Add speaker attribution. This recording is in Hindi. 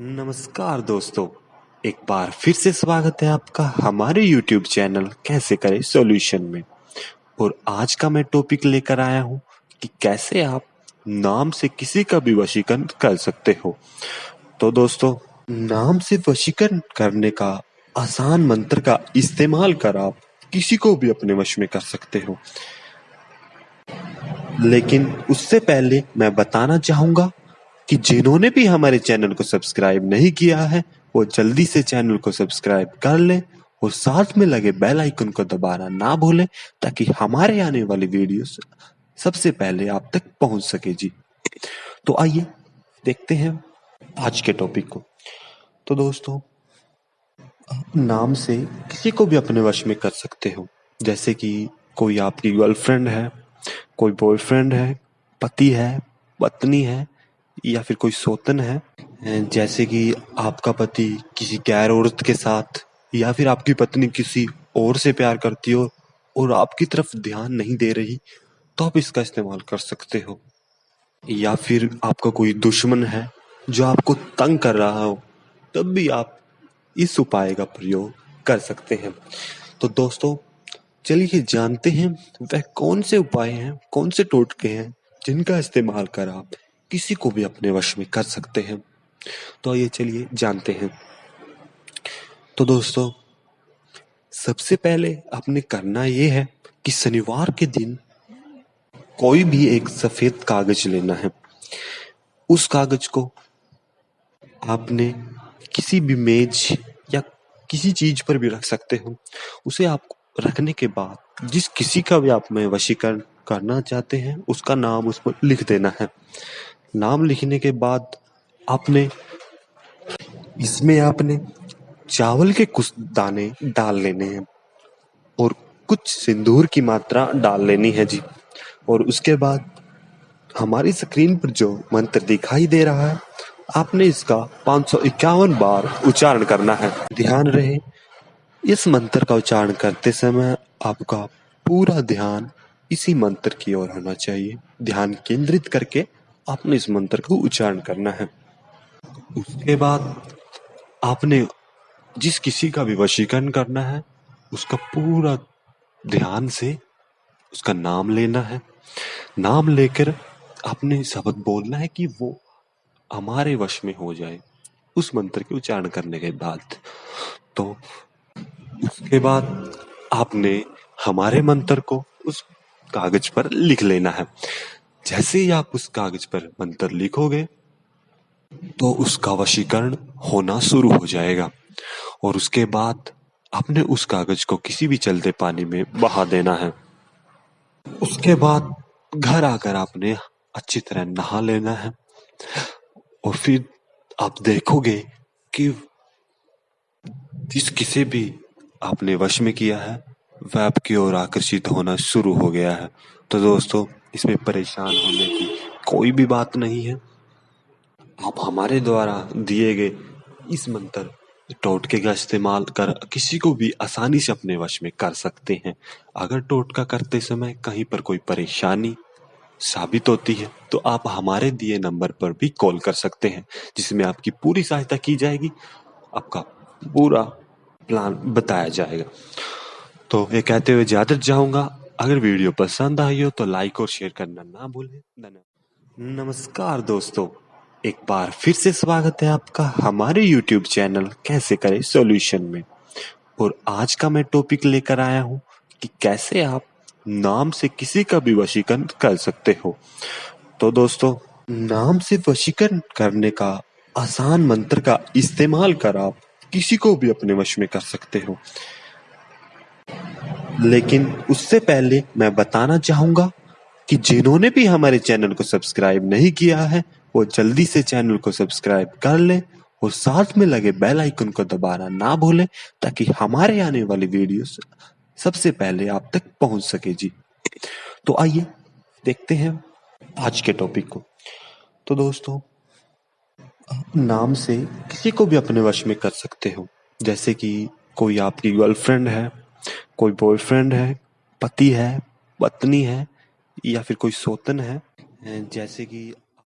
Speaker 1: नमस्कार दोस्तों, एक बार फिर से स्वागत है आपका हमारे YouTube चैनल कैसे करें सॉल्यूशन में। और आज का मैं टॉपिक लेकर आया हूँ कि कैसे आप नाम से किसी का भी वशीकरण कर सकते हो। तो दोस्तों, नाम से वशीकरण करने का आसान मंत्र का इस्तेमाल कर आप किसी को भी अपने वश में कर सकते हो। लेकिन उससे पहले मैं बताना चाहूँगा कि जिन्होंने भी हमारे चैनल को सब्सक्राइब नहीं किया है, वो जल्दी से चैनल को सब्सक्राइब कर लें और साथ में लगे बेल आइकन को दबाना ना भूलें, ताकि हमारे आने वाली वीडियोस सबसे पहले आप तक पहुँच सके जी। तो आइए, देखते हैं आज के टॉपिक को। तो दोस्तों, नाम से किसी को भी अपने वश में कर सकते हो। जैसे कि कोई आपकी गर्लफ्रेंड है, कोई बॉयफ्रेंड है, पति है, पत्नी है या फिर कोई सोतन है? जैसे कि आपका पति किसी गैर औरत के साथ या फिर आपकी पत्नी किसी और से प्यार करती हो और आपकी तरफ़ ध्यान नहीं दे रही तो आप इसका इस्तेमाल कर सकते हो। या फिर आपका कोई दुश्मन है जो आपको तंग कर रहा हो, तब भी आप इस उपाय का प्रयोग कर सकते हैं। तो दोस्तों, चलिए जानते हैं वह कौन से उपाय हैं, कौन से टोटके हैं जिनका इस्तेमाल कर आप किसी को भी अपने वश में कर सकते हैं। तो आइए चलिए जानते हैं। तो दोस्तों, सबसे पहले आपने करना यह है कि शनिवार के दिन कोई भी एक सफ़ेद कागज़ लेना है। उस कागज़ को आपने किसी भी मेज या किसी चीज़ पर भी रख सकते हो। उसे आप रखने के बाद जिस किसी का भी आप में वशीकरण करना चाहते हैं, उसका नाम उस पर लिख देना है। नाम लिखने के बाद आपने, इसमें आपने चावल के कुछ दाने डाल लेने हैं और कुछ सिंदूर की मात्रा डाल लेनी है जी। और उसके बाद हमारी स्क्रीन पर जो मंत्र दिखाई दे रहा है, आपने इसका पाँच बार उच्चारण करना है। ध्यान रहे, इस मंत्र का उच्चारण करते समय आपका पूरा ध्यान इसी मंत्र की ओर होना चाहिए। ध्यान केंद्रित करके आपने इस मंत्र को उच्चारण करना है। उसके बाद आपने जिस किसी का भी वशीकरण करना है, उसका पूरा ध्यान से उसका नाम लेना है। नाम लेकर आपने शब्द बोलना है कि वो हमारे वश में हो जाए। उस मंत्र के उच्चारण करने के बाद तो उसके बाद आपने हमारे मंत्र को उस कागज़ पर लिख लेना है। जैसे ही आप उस कागज़ पर मंत्र लिखोगे तो उसका वशीकरण होना शुरू हो जाएगा। और उसके बाद आपने उस कागज़ को किसी भी चलते पानी में बहा देना है। उसके बाद घर आकर आपने अच्छी तरह नहा लेना है। और फिर आप देखोगे कि जिस किसे भी आपने वश में किया है, वह आपकी ओर आकर्षित होना शुरू हो गया है। तो दोस्तों इसमें परेशान होने की कोई भी बात नहीं है। आप हमारे द्वारा दिए गए इस मंत्र टोटके का इस्तेमाल कर किसी को भी आसानी से अपने वश में कर सकते हैं। अगर टोटका करते समय कहीं पर कोई परेशानी साबित होती है तो आप हमारे दिए नंबर पर भी कॉल कर सकते हैं, जिसमें आपकी पूरी सहायता की जाएगी। आपका पूरा प्लान बताया जाएगा। तो ये कहते हुए ज़्यादा चाहूँगा अगर वीडियो पसंद आई हो तो लाइक और शेयर करना ना भूलें। नमस्कार दोस्तों, एक बार फिर से स्वागत है आपका हमारे YouTube चैनल कैसे करें सॉल्यूशन में। और आज का मैं टॉपिक लेकर आया हूँ कि कैसे आप नाम से किसी का भी वशीकरण कर सकते हो। तो दोस्तों, नाम से वशीकरण करने का आसान मंत्र का इस्तेमाल कर आप किसी को भी अपने वश में कर सकते हो। लेकिन उससे पहले मैं बताना चाहूँगा कि जिन्होंने भी हमारे चैनल को सब्सक्राइब नहीं किया है, वो जल्दी से चैनल को सब्सक्राइब कर लें और साथ में लगे बेल आइकन को दबाना ना भूलें, ताकि हमारे आने वाले वीडियोस सबसे पहले आप तक पहुँच सके जी। तो आइए, देखते हैं आज के टॉपिक को। तो दोस्तों, नाम से किसी को भी अपने वश में कर सकते हो, जैसे कि कोई आपकी गर्लफ्रेंड है कोई बॉयफ्रेंड है पति है पत्नी है या फिर कोई सोतन है जैसे कि